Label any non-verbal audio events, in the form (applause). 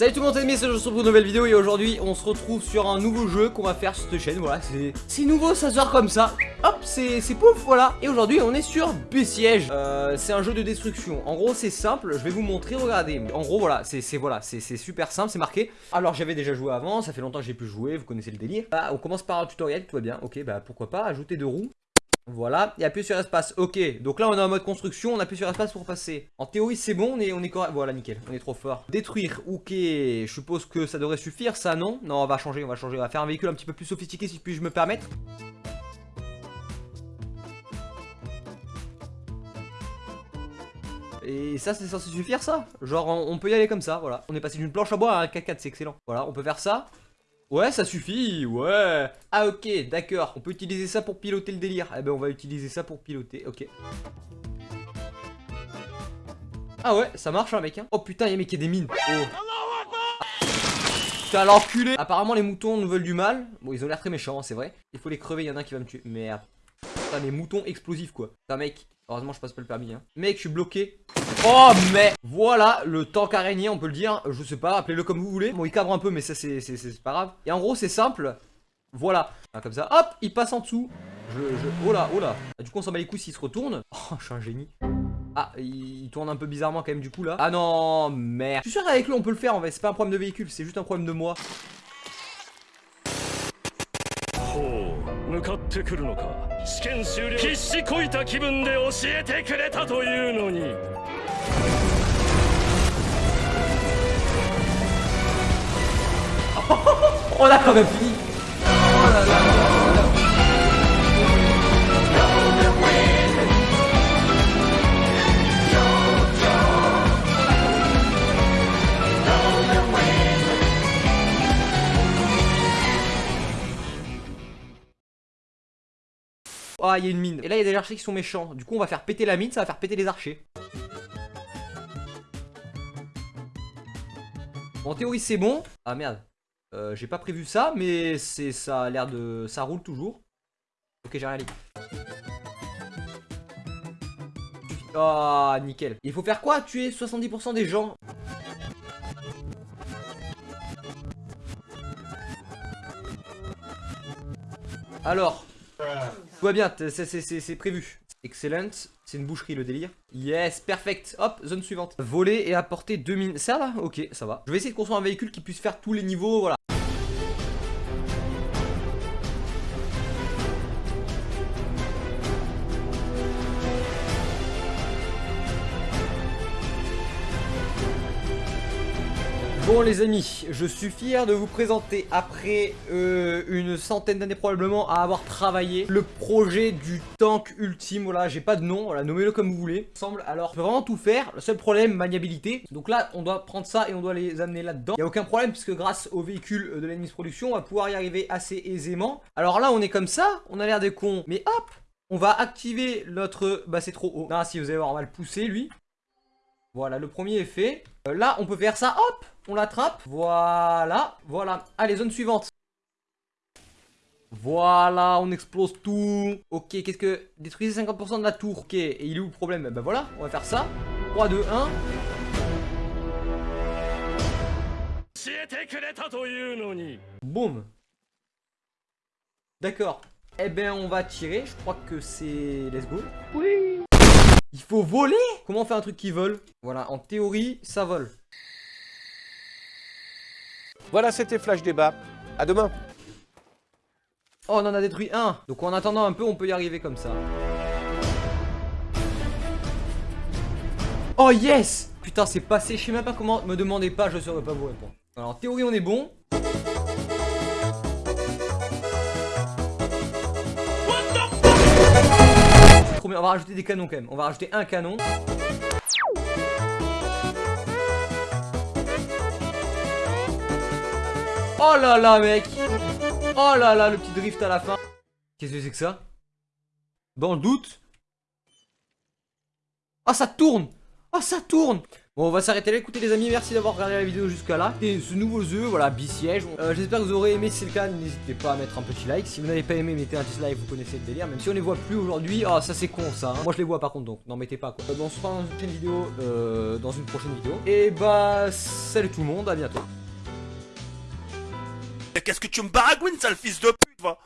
Salut tout le monde, c'est se retrouve pour une nouvelle vidéo et aujourd'hui on se retrouve sur un nouveau jeu qu'on va faire sur cette chaîne, voilà, c'est nouveau, ça sort comme ça, hop, c'est pouf, voilà, et aujourd'hui on est sur Bessiège, euh, c'est un jeu de destruction, en gros c'est simple, je vais vous montrer, regardez, en gros voilà, c'est voilà, c'est super simple, c'est marqué, alors j'avais déjà joué avant, ça fait longtemps que j'ai pu jouer, vous connaissez le délire, bah, on commence par un tutoriel, tout va bien, ok, bah pourquoi pas, ajouter deux roues, voilà, et appuyer sur espace. Ok, donc là on est en mode construction, on appuie sur espace pour passer. En théorie c'est bon, on est, on est correct. Voilà, nickel, on est trop fort. Détruire, ok, je suppose que ça devrait suffire, ça non? Non, on va changer, on va changer, on va faire un véhicule un petit peu plus sophistiqué si puis-je me permettre. Et ça, c'est censé suffire, ça? Genre, on peut y aller comme ça, voilà. On est passé d'une planche à bois à un K4, c'est excellent. Voilà, on peut faire ça. Ouais, ça suffit, ouais Ah ok, d'accord, on peut utiliser ça pour piloter le délire. Eh ben on va utiliser ça pour piloter, ok. Ah ouais, ça marche hein mec hein. Oh putain, y'a mec, y'a des mines. Oh. Putain l'enculé Apparemment les moutons nous veulent du mal. Bon, ils ont l'air très méchants, hein, c'est vrai. Il faut les crever, y en a un qui va me tuer. Merde. Putain, les moutons explosifs quoi. Putain mec, heureusement je passe pas le permis hein. Mec, je suis bloqué. Oh mais Voilà le tank araignée on peut le dire. Je sais pas appelez-le comme vous voulez. Bon il cabre un peu mais ça c'est pas grave. Et en gros c'est simple. Voilà. Ah, Comme ça hop il passe en dessous. Je, Oh là oh là. Ah, Du coup on s'en bat les couilles s'il se retourne. (laughs) Oh je suis un génie. Ah, il tourne un peu bizarrement quand même du coup là. Ah non, merde. Je suis sûr qu'avec lui on peut le faire en fait, c'est pas un problème de véhicule, c'est juste un problème de moi. Oh, 試験終了。必死こいた気分で教えてくれたというのに。(laughs)！Ah, il y a une mine. Et là, il y a des archers qui sont méchants. Du coup, on va faire péter la mine, ça va faire péter les archers. en théorie, c'est bon. Ah, merde. Euh, j'ai pas prévu ça, mais c'est ça a l'air de... Ça roule toujours. Ok, j'ai rien dit. Ah, nickel. Il faut faire quoi? Tuer 70% des gens? Alors, tout va bien, c'est prévu. Excellent. C'est une boucherie le délire. Yes, perfect. Hop, zone suivante. Voler et apporter deux mines. Ça va Ok, ça va. Je vais essayer de construire un véhicule qui puisse faire tous les niveaux. Voilà. Bon les amis, je suis fier de vous présenter après euh, une centaine d'années probablement à avoir travaillé le projet du tank ultime, voilà j'ai pas de nom, voilà nommez-le comme vous voulez, semble alors je peux vraiment tout faire, le seul problème maniabilité, donc là on doit prendre ça et on doit les amener là-dedans, il a aucun problème puisque grâce au véhicule de l'ennemi production on va pouvoir y arriver assez aisément, alors là on est comme ça, on a l'air des cons, mais hop on va activer notre... Bah c'est trop haut. Non si vous allez voir on lui. Voilà le premier est fait. Euh, là on peut faire ça, hop on l'attrape. Voilà, voilà. Allez, zone suivante. Voilà, on explose tout. Ok, qu'est-ce que... Détruisez 50% de la tour. Ok, et il est où le problème? Ben voilà, on va faire ça. 3, 2, 1. Boum. D'accord. Eh ben, on va tirer. Je crois que c'est... Let's go. Oui. Il faut voler Comment on fait un truc qui vole? Voilà, en théorie, ça vole. Voilà, c'était Flash Débat. À demain. Oh, on en a détruit un. Donc en attendant un peu, on peut y arriver comme ça. Oh yes Putain, c'est passé. Je sais même pas comment. Me demandez pas, je saurais pas vous répondre. Alors, en théorie, on est bon. On va rajouter des canons quand même. On va rajouter un canon. Oh là là, mec Oh là là, le petit drift à la fin. Qu'est-ce que c'est que ça? Dans le doute Oh, ça tourne Oh, ça tourne Bon, on va s'arrêter là. Écoutez, les amis, merci d'avoir regardé la vidéo jusqu'à là. Et ce nouveau jeu, voilà, bisiège. Euh, J'espère que vous aurez aimé. Si c'est le cas, n'hésitez pas à mettre un petit like. Si vous n'avez pas aimé, mettez un dislike. Vous connaissez le délire. Même si on les voit plus aujourd'hui. Ah, ça c'est con ça. hein. Moi je les vois par contre, donc n'en mettez pas quoi. Euh, on se fera dans une vidéo. euh, dans une prochaine vidéo. Et bah, salut tout le monde. À bientôt. Qu'est-ce que tu me baragouines, sale fils de pute, va?